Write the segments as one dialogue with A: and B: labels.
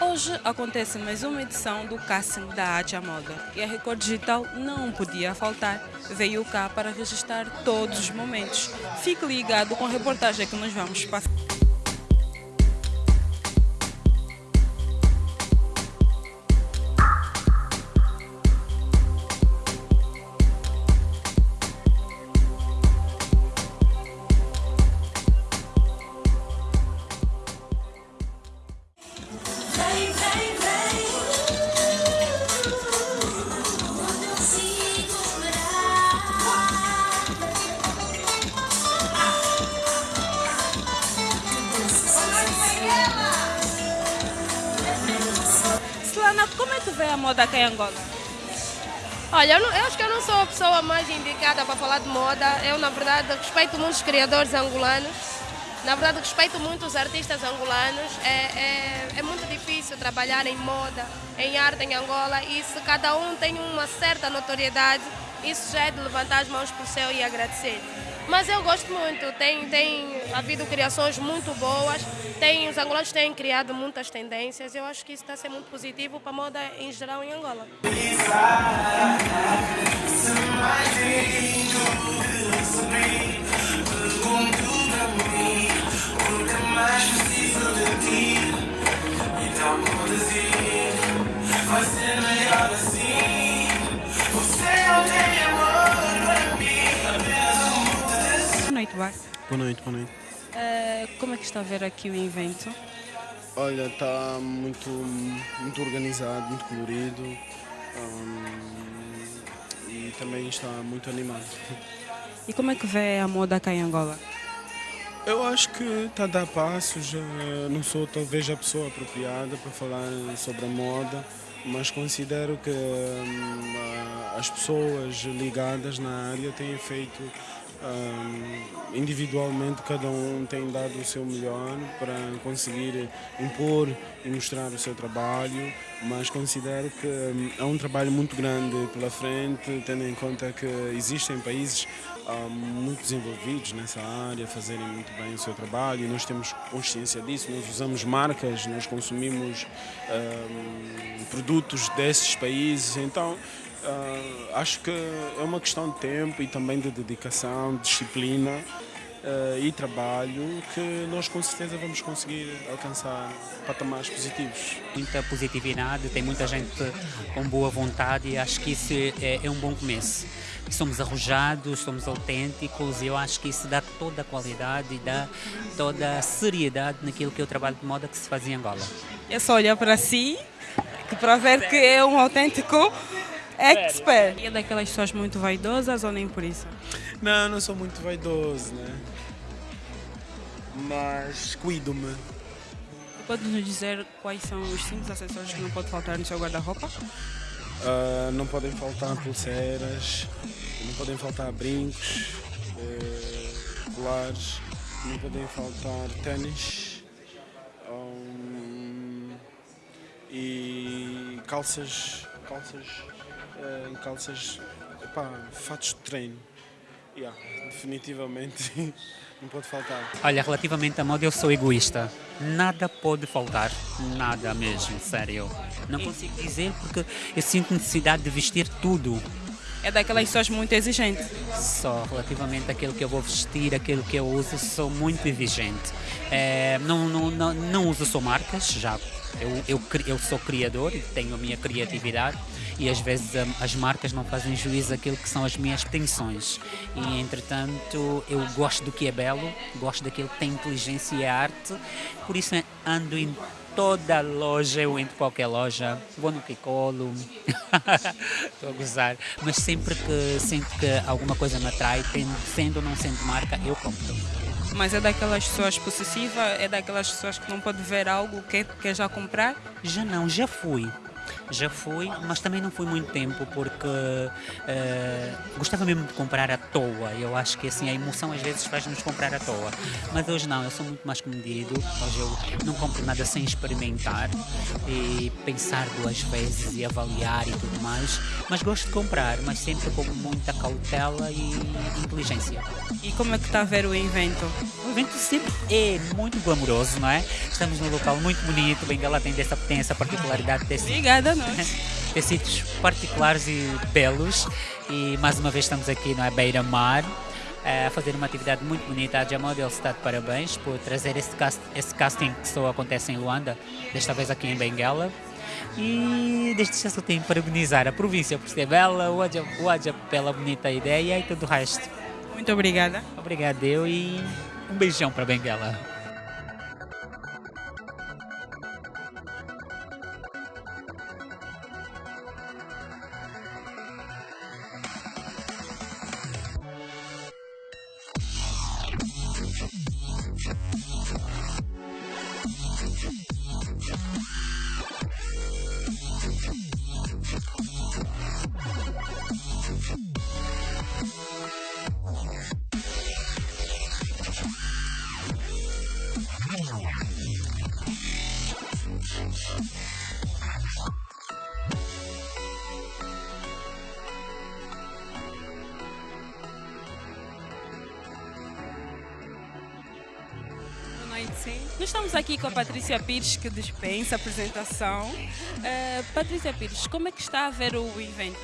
A: Hoje acontece mais uma edição do casting da à Moda e a Record Digital não podia faltar. Veio cá para registrar todos os momentos. Fique ligado com a reportagem que nós vamos passar. É a moda aqui em Angola?
B: Olha, eu, não- eu acho que eu não sou a pessoa mais indicada para falar de moda. Eu, na verdade, respeito muito os criadores angolanos. Na verdade, respeito muito os artistas angolanos. É, é, é muito difícil trabalhar em moda, em arte em Angola. E se cada um tem uma certa notoriedade, isso já é de levantar as mãos para o céu e agradecer. Mas eu gosto muito. Tem, tem havido criações muito boas. Tem, os angolanos têm criado muitas tendências. Eu acho que isso está a ser muito positivo para a moda em geral em Angola.
A: Boa noite, Bar.
C: Boa noite, boa noite.
A: Eh, como é que está a ver aqui o evento?
C: Olha, está muito, muito organizado, muito colorido hum, e também está muito animado.
A: E como é que vê a moda cá em Angola?
C: Eu acho que está a dar passos, não sou talvez a pessoa apropriada para falar sobre a moda, mas considero que hum, as pessoas ligadas na área têm feito hum, individualmente, cada um tem dado o seu melhor para conseguir impor e mostrar o seu trabalho, mas considero que é um trabalho muito grande pela frente, tendo em conta que existem países há muito desenvolvidos nessa área, fazerem muito bem o seu trabalho e nós temos consciência disso, nós usamos marcas, nós consumimos produtos desses países, então ah, acho que é uma questão de tempo e também de dedicação, disciplina ah, e trabalho que nós com certeza vamos conseguir alcançar patamares positivos.
D: muita positividade, tem muita gente com boa vontade e acho que isso é, é um bom começo. Somos arrojados, somos autênticos e eu acho que isso dá toda a qualidade e dá toda a seriedade naquilo que é o trabalho de moda que se faz em Angola.
A: É só olhar para si que para ver que é um autêntico expert. E é daquelas pessoas muito vaidosas ou nem por isso?
C: Não, não sou muito vaidoso, né? Mas cuido-me.
A: Pode nos dizer quais são os cinco acessórios que não pode faltar no seu guarda-roupa?
C: Ah, não podem faltar pulseiras, não podem faltar brincos, eh, colares, não podem faltar ténis hum, e calças, calças, eh, calças, epá, fatos de treino. Yeah, definitivamente não pode faltar.
D: Olha, relativamente à moda eu sou egoísta. Nada pode faltar, nada mesmo, sério. Não consigo dizer porque eu sinto necessidade de vestir tudo.
A: É daquelas pessoas muito exigentes.
D: Só relativamente àquilo que eu vou vestir, aquilo que eu uso, sou muito exigente. Eh, não, não, não, não uso só marcas, já. Eu, eu, eu sou criador e tenho a minha criatividade e às vezes hum, as marcas não fazem juízo àquilo que são as minhas pretensões. E entretanto eu gosto do que é belo, gosto daquilo que tem inteligência e é arte, por isso eh, ando em toda loja, eu entro em qualquer loja, vou no Kikolo, estou a gozar, mas sempre que sinto que alguma coisa me atrai, sendo ou não sendo marca, eu compro.
A: Mas é daquelas pessoas possessivas, é daquelas pessoas que não pode ver algo que quer já comprar.
D: Já não, já fui. Já fui, mas também não fui muito tempo porque eh, gostava mesmo de comprar à toa. Eu acho que assim a emoção às vezes faz-nos comprar à toa. Mas hoje não, eu sou muito mais comedido. Hoje eu não compro nada sem experimentar e pensar duas vezes e avaliar e tudo mais. Mas gosto de comprar, mas sempre com muita cautela e inteligência.
A: E como é que está a ver o evento?
D: O evento sempre é muito glamouroso, não é? Estamos num local muito bonito, Bengala tem, dessa, tem essa particularidade de ter,
A: Obrigada a nós.
D: sítios particulares e belos. E mais uma vez estamos aqui, não é? Beira-Mar, a fazer uma atividade muito bonita. A Jamodel está de parabéns por trazer esse, cast, esse casting que só acontece em Luanda, desta vez aqui em Benguela. E desde já só tenho que parabenizar a província por ser bela, o Adja, o Adja pela bonita ideia e tudo o resto.
A: Muito obrigada.
D: Obrigado eu e um beijão para Benguela.
A: Estamos aqui com a Patrícia Pires, que dispensa a apresentação. Eh, Patrícia Pires, como é que está a ver o evento?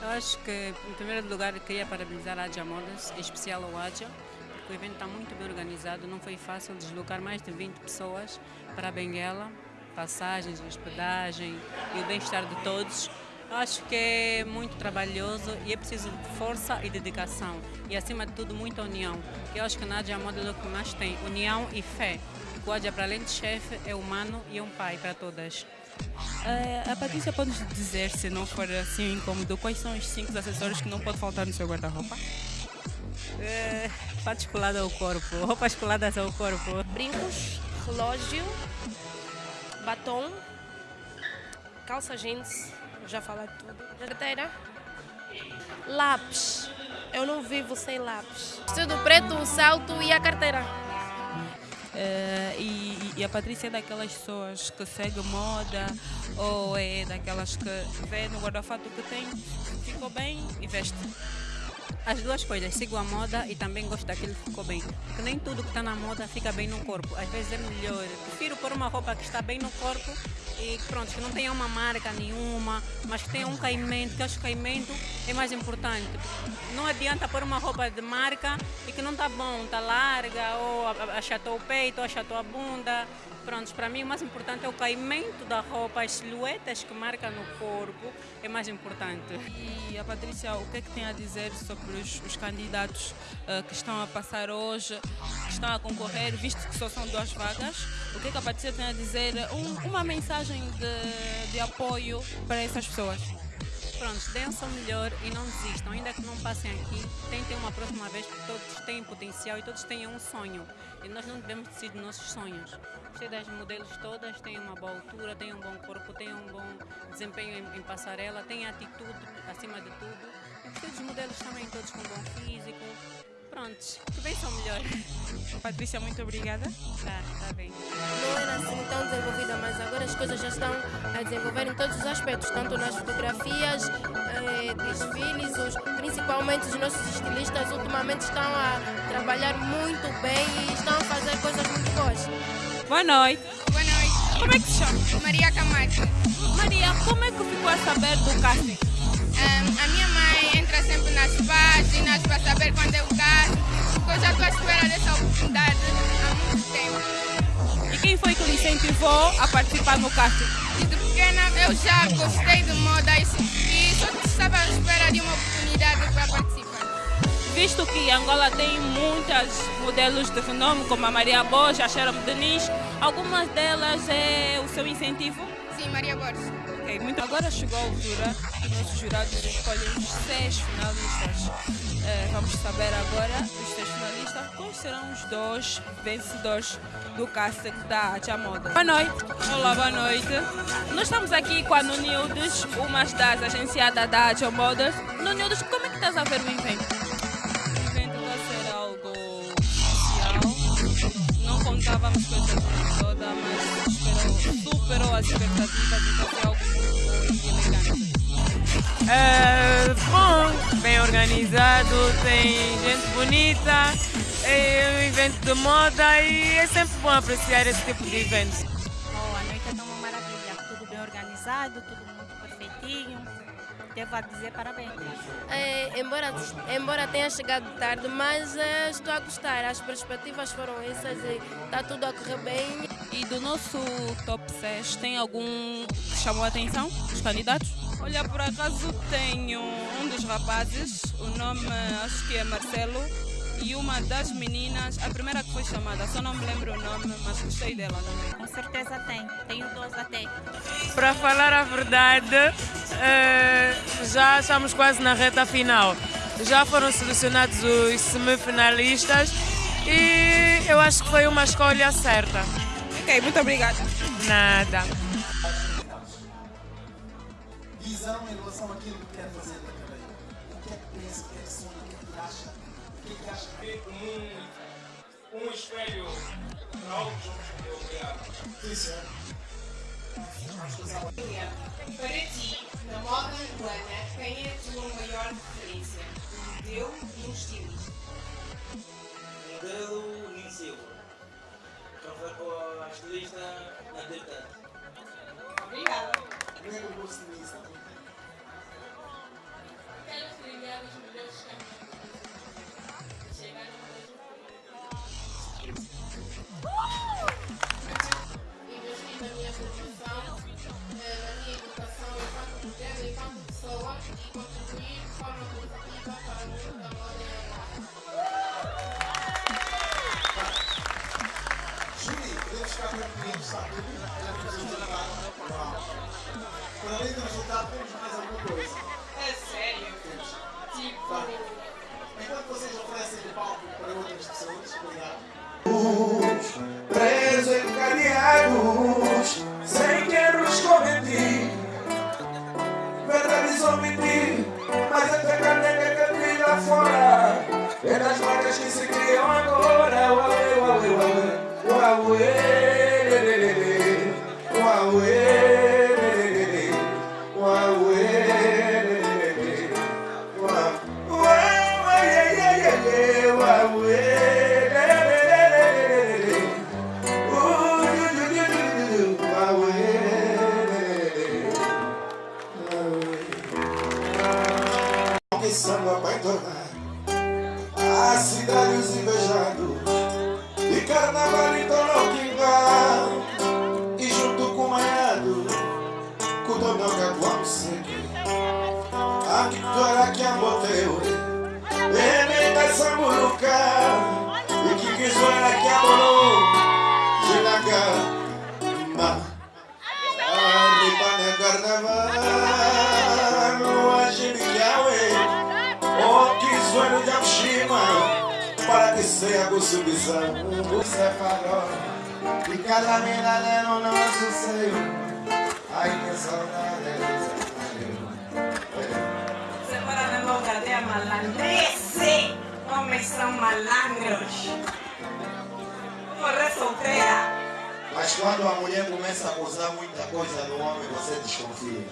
E: Eu acho que, em primeiro lugar, queria parabenizar a Adja Modas, em especial ao Adja, porque o evento está muito bem organizado. Não foi fácil deslocar mais de 20 pessoas para Benguela, passagens, hospedagem e o bem-estar de todos. Acho que é muito trabalhoso e é preciso força e dedicação. E, acima de tudo, muita união. Eu acho que na Adja Modas é o que mais tem, união e fé. O Adja, para além de chefe, é humano e é um pai para todas.
A: Eh, a Patrícia pode nos dizer, se não for assim incômodo, quais são os cinco acessórios que não pode faltar no seu guarda-roupa?
E: É, fatos colados ao corpo, roupas coladas ao corpo.
B: Brincos, relógio, batom, calça jeans, já falei tudo. Carteira, lápis. Eu não vivo sem lápis. Vestido preto, o salto e a carteira.
A: Eh, e, e a Patrícia é daquelas pessoas que segue moda ou é daquelas que vê no guarda-fato que tem, ficou bem e veste?
E: As duas coisas, sigo a moda e também gosto daquilo que ficou bem. Porque nem tudo que está na moda fica bem no corpo. Às vezes é melhor. Prefiro pôr uma roupa que está bem no corpo e pronto, que não tenha uma marca nenhuma, mas tenha um caimento, que acho que o caimento é mais importante. Não adianta pôr uma roupa de marca e que não está bom, está larga, ou achatou o peito, ou achatou a bunda. Pronto, para mim o mais importante é o caimento da roupa, as silhuetas que marca no corpo é mais importante.
A: E a Patrícia, o que é que tem a dizer sobre os, os candidatos eh, que estão a passar hoje, que estão a concorrer, visto que só são duas vagas? O que é que a Patrícia tem a dizer? Um- uma mensagem de, de apoio para essas pessoas?
E: Pronto, seu melhor e não desistam. Ainda que não passem aqui, tentem uma próxima vez, porque todos têm potencial e todos têm um sonho. E nós não devemos desistir dos nossos sonhos. Gostei das modelos todas, têm uma boa altura, têm um bom corpo, têm um bom desempenho em, em passarela, têm atitude acima de tudo. E gostei dos modelos também, todos com bom físico. Prontos, que bem são melhor.
A: Patrícia, muito obrigada.
E: Tá, tá bem.
B: Não era assim tão desenvolvida, mas agora as coisas já estão a desenvolver em todos os aspectos, tanto nas fotografias, eh, desfiles, os, principalmente os nossos estilistas ultimamente estão a trabalhar muito bem e estão a fazer coisas muito boas.
A: Boa noite.
F: Boa noite,
A: Como é que se chama?
F: Maria Camacho.
A: Maria, como é que ficou a saber do casting?
F: A minha mãe entra sempre nas páginas para saber quando eu caso, porque eu já estou à espera dessa oportunidade há muito tempo.
A: E quem foi que lhe incentivou a participar no casting?
F: Desde pequena eu já gostei de moda e, e só estava à espera de uma oportunidade para participar.
A: Visto que Angola tem muitas modelos de renome, como a Maria Boja, a Sharon Denise, algumas delas é o seu incentivo?
F: Sim, Maria Borges.
A: Ok, muito agora chegou a altura que nossos jurados escolhem os seis finalistas. Eh, vamos saber agora dos seis finalistas quais serão os dois vencedores do casting da à Moda. Boa noite. Olá, boa noite. Nós estamos aqui com a Nunildes, uma das agenciadas da à Moda. Nunildes, como é que estás a ver o evento? O evento vai ser algo especial. Não contávamos com essa toda, mas superou, superou as expectativas, então foi algo.
G: É, bom, bem organizado, tem gente bonita, é um evento de moda e é sempre bom apreciar esse tipo de evento.
H: Oh, a noite é uma maravilha, tudo bem organizado, tudo muito perfeitinho. Devo dizer parabéns.
B: É, embora, embora tenha chegado tarde, mas é, estou a gostar. As perspectivas foram essas e está tudo a correr bem.
A: E do nosso top 6, tem algum que chamou a atenção dos candidatos? Olha, por acaso tenho um dos rapazes, o nome acho que é Marcelo, e uma das meninas, a primeira que foi chamada, só não me lembro o nome, mas gostei dela também.
H: Com certeza tem, tenho dois até.
G: Para falar a verdade, é, já estamos quase na reta final. Já foram selecionados os semifinalistas e eu acho que foi uma escolha certa.
A: Ok, muito obrigada.
G: Nada.
I: Em relação àquilo que quer fazer na carreira. O que é que pensa, o que é que sonha, o que é que acha, o que é que acha que
J: um, um espelho para outros eu criar.
I: Isso é.
F: Para ti, na moda angolana, quem é a tua maior referência? Um modelo e um estilista. Para
I: além do resultado, temos mais alguma coisa.
F: É sério?
I: Temos.
F: Tipo,
I: Vá. Enquanto vocês oferecem o palco para outras pessoas, obrigado.
K: presos encadeados, sem erros cometi. Verdades omiti, mas até caneca que brilha fora. É das marcas que se criam agora. Uauê, uauê, uauê, uauê, lelelele. Para que seja com subção o farol e cada mirada no nosso seio ai que saudade
L: Separa da aldeia malandrece. Homens são malandros. Correr solteira.
I: Mas quando a mulher começa a usar muita coisa no homem, você desconfia.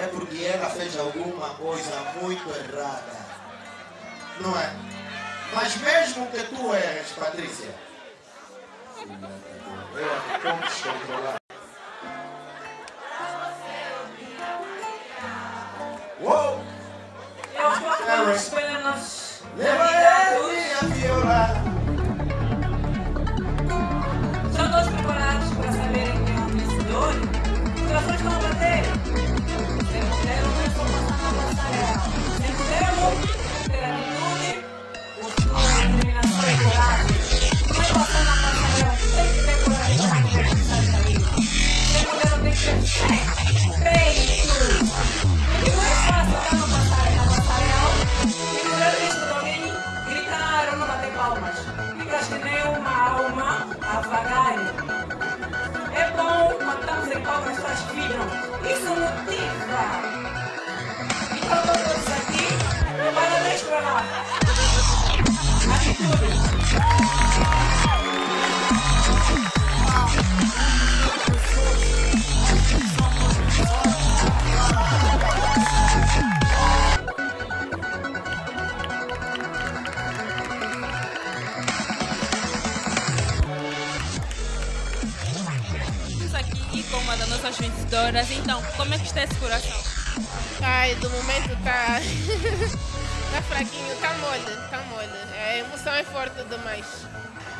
I: É porque ela fez alguma coisa muito errada. Não é? Mas mesmo que tu erres, Patrícia, eu como descontrolar. Uou!
L: Eu coloco no espelho nos
I: Leva
L: palavras suas vibram. Isso é motiva.
A: Então, como é que está esse coração?
F: Ai, do momento tá. tá fraquinho, tá mole, tá mole. A emoção é forte demais.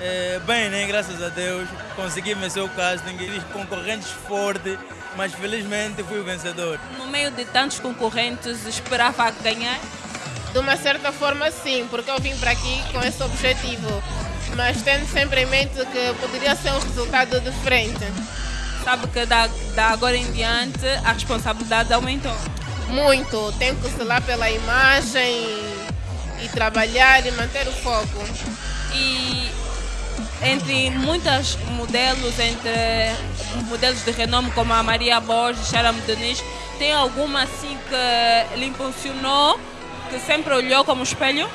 J: É, bem, né? Graças a Deus, consegui vencer o casting, concorrentes fortes, mas felizmente fui o vencedor.
A: No meio de tantos concorrentes, esperava ganhar?
F: De uma certa forma, sim, porque eu vim para aqui com esse objetivo. Mas tendo sempre em mente que poderia ser um resultado diferente.
A: Sabe que da, da agora em diante a responsabilidade aumentou.
F: Muito. Tenho que zelar pela imagem e trabalhar e manter o foco.
A: E entre muitas modelos, entre modelos de renome como a Maria Borges, Sharam Denis, tem alguma assim que lhe impulsionou, que sempre olhou como espelho?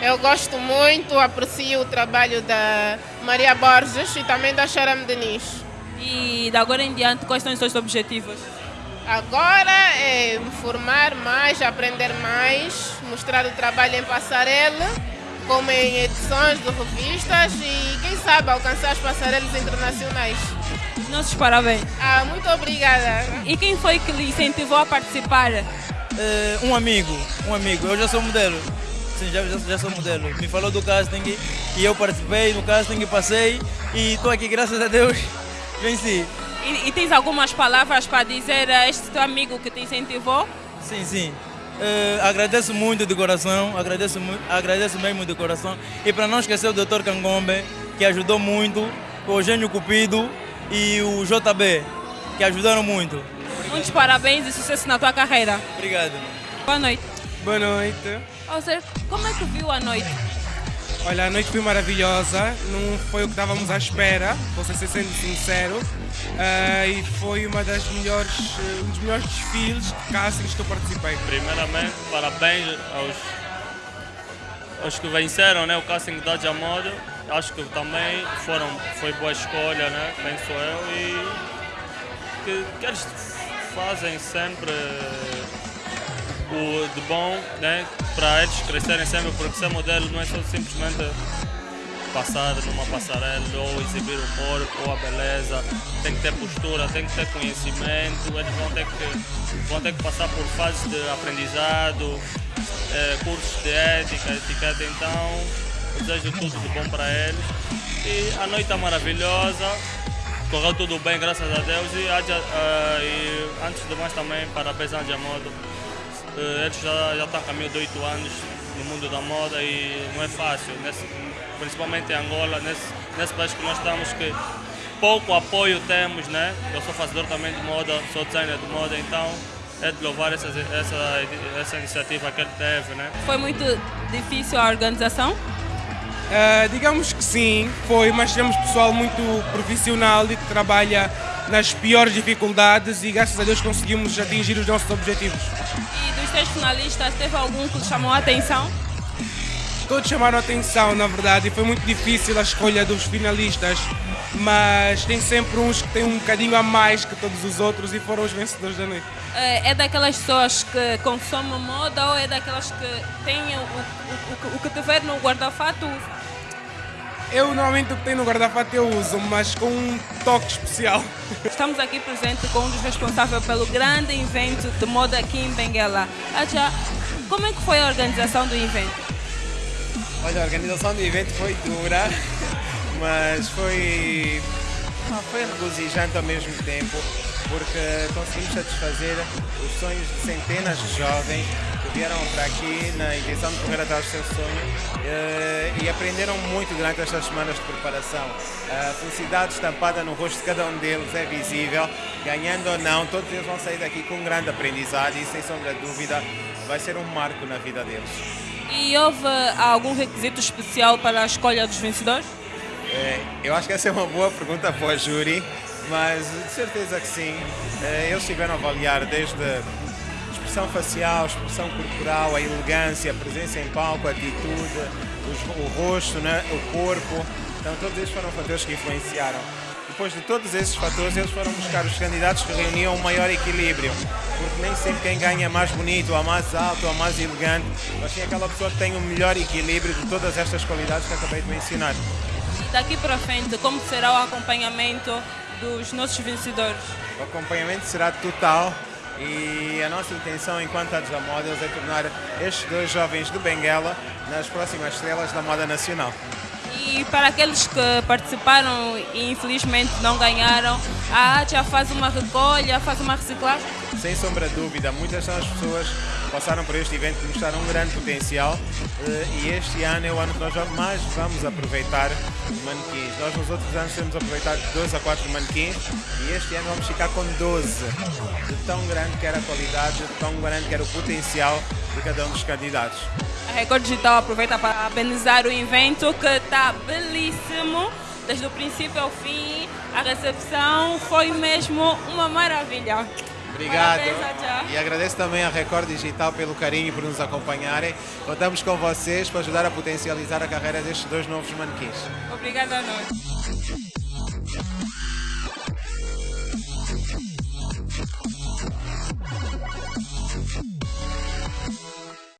F: Eu gosto muito, aprecio o trabalho da Maria Borges e também da Sharam Denis.
A: E de agora em diante, quais são os seus objetivos?
F: Agora é me formar mais, aprender mais, mostrar o trabalho em passarela, como em edições de revistas e quem sabe alcançar as passarelas internacionais.
A: Nossos parabéns.
F: Ah, muito obrigada.
A: E quem foi que lhe incentivou a participar?
J: É, um amigo, um amigo, eu já sou modelo. Sim, já, já, já sou modelo. Me falou do casting e eu participei no casting, passei e estou aqui, graças a Deus, venci.
A: E, e tens algumas palavras para dizer a este teu amigo que te incentivou?
J: Sim, sim. Eh, agradeço muito de coração, agradeço, agradeço mesmo de coração. E para não esquecer o Dr. Cangombe, que ajudou muito, o Eugênio Cupido e o JB, que ajudaram muito.
A: Muitos parabéns e sucesso na tua carreira.
J: Obrigado.
A: Boa noite.
M: Boa noite.
A: Ou seja, como é que viu a noite?
M: Olha, a noite foi maravilhosa, não foi o que estávamos à espera, vou ser sendo sincero. Ah, e foi uma das melhores, um dos melhores desfiles de castings que eu participei.
N: Primeiramente, parabéns aos, aos que venceram né, o casting da Jamodo. Acho que também foram, foi boa escolha, né, penso eu. E que, que eles fazem sempre o de bom né, para eles crescerem sempre, porque ser modelo não é só simplesmente passar numa passarela ou exibir o corpo ou a beleza, tem que ter postura, tem que ter conhecimento, eles vão ter que, vão ter que passar por fases de aprendizado, eh, cursos de ética, etiqueta, então desejo tudo de bom para eles. E a noite é maravilhosa, correu tudo bem, graças a Deus, e, ah, e antes de mais também parabéns à. Eh, Eles já, já estão a caminho de oito anos no mundo da moda e não é fácil, nesse, principalmente em Angola, nesse, nesse país que nós estamos, que pouco apoio temos, né? Eu sou fazedor também de moda, sou designer de moda, então é de louvar essa, essa, essa iniciativa que ele teve, né?
A: Foi muito difícil a organização?
M: Ah, digamos que sim, foi, mas temos pessoal muito profissional e que trabalha nas piores dificuldades e graças a Deus conseguimos atingir os nossos objetivos.
A: E dos três finalistas, teve algum que lhe chamou a atenção?
M: Todos chamaram a atenção, na verdade, e foi muito difícil a escolha dos finalistas, mas tem sempre uns que têm um bocadinho a mais que todos os outros e foram os vencedores da noite.
A: Eh, É daquelas pessoas que consomem moda ou é daquelas que têm o, o, o, o que tiver no guarda-fato?
M: Eu normalmente o que tenho no guarda-fato eu uso, mas com um toque especial.
A: Estamos aqui presente com um dos responsáveis pelo grande evento de moda aqui em Benguela. Adja, como é que foi a organização do evento?
O: Olha, a organização do evento foi dura, mas foi, foi regozijante ao mesmo tempo, porque conseguimos satisfazer os sonhos de centenas de jovens vieram para aqui na intenção de correr atrás do seu sonho eh, e aprenderam muito durante estas semanas de preparação. A felicidade estampada no rosto de cada um deles é visível, ganhando ou não, todos eles vão sair daqui com um grande aprendizado e, sem sombra de dúvida, vai ser um marco na vida deles.
A: E houve algum requisito especial para a escolha dos vencedores?
O: É, eu acho que essa é uma boa pergunta para o júri, mas de certeza que sim. É, eles tiveram a avaliar desde expressão facial, expressão corporal, a elegância, a presença em palco, a atitude, os- o rosto, né, o corpo. Então, todos esses foram fatores que influenciaram. Depois de todos esses fatores, eles foram buscar os candidatos que reuniam um maior equilíbrio, porque nem sempre quem ganha é mais bonito, ou mais alto, ou mais elegante, mas sim aquela pessoa que tem o melhor equilíbrio de todas estas qualidades que acabei de mencionar.
A: E daqui para frente, como será o acompanhamento dos nossos vencedores?
O: O acompanhamento será total e a nossa intenção enquanto Adja Models é tornar estes dois jovens de Benguela nas próximas estrelas da moda nacional.
A: E para aqueles que participaram e infelizmente não ganharam, a ATIA faz uma recolha, faz uma reciclagem?
O: Sem sombra de dúvida, muitas são as pessoas passaram por este evento que mostraram um grande potencial eh, e este ano é o ano que nós mais vamos aproveitar manequins. Nós nos outros anos temos aproveitado 12 a 4 manequins e este ano vamos ficar com 12. De tão grande que era a qualidade, de tão grande que era o potencial de cada um dos candidatos.
A: A Record Digital aproveita para parabenizar o evento que está belíssimo, desde o princípio ao fim. A recepção foi mesmo uma maravilha.
O: Obrigado.
A: Parabéns.
O: E agradeço também à Record Digital pelo carinho e por nos acompanharem. Contamos com vocês para ajudar a potencializar a carreira destes dois novos manequins.
A: Obrigada a nós.